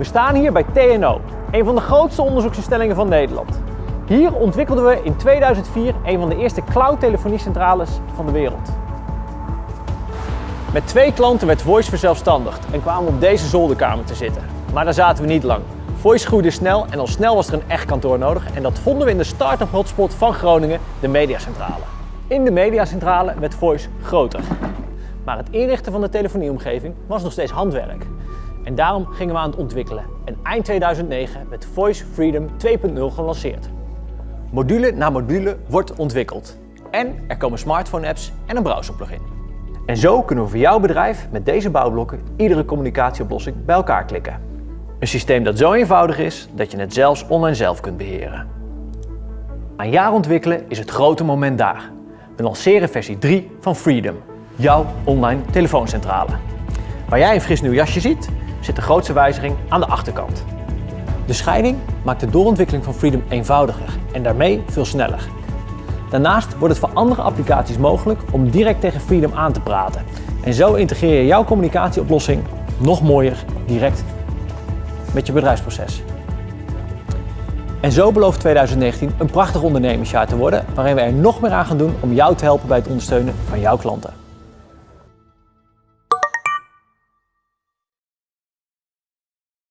We staan hier bij TNO, een van de grootste onderzoeksinstellingen van Nederland. Hier ontwikkelden we in 2004 een van de eerste cloud-telefoniecentrales van de wereld. Met twee klanten werd Voice verzelfstandigd en kwamen op deze zolderkamer te zitten. Maar daar zaten we niet lang. Voice groeide snel en al snel was er een echt kantoor nodig en dat vonden we in de start-up hotspot van Groningen, de Mediacentrale. In de Mediacentrale werd Voice groter. Maar het inrichten van de telefonieomgeving was nog steeds handwerk. En daarom gingen we aan het ontwikkelen. En eind 2009 werd Voice Freedom 2.0 gelanceerd. Module na module wordt ontwikkeld. En er komen smartphone apps en een browser plugin. En zo kunnen we voor jouw bedrijf met deze bouwblokken iedere communicatieoplossing bij elkaar klikken. Een systeem dat zo eenvoudig is dat je het zelfs online zelf kunt beheren. Een jaar ontwikkelen is het grote moment daar. We lanceren versie 3 van Freedom, jouw online telefooncentrale. Waar jij een fris nieuw jasje ziet, zit de grootste wijziging aan de achterkant. De scheiding maakt de doorontwikkeling van Freedom eenvoudiger en daarmee veel sneller. Daarnaast wordt het voor andere applicaties mogelijk om direct tegen Freedom aan te praten. En zo integreer je jouw communicatieoplossing nog mooier direct met je bedrijfsproces. En zo belooft 2019 een prachtig ondernemersjaar te worden waarin we er nog meer aan gaan doen om jou te helpen bij het ondersteunen van jouw klanten.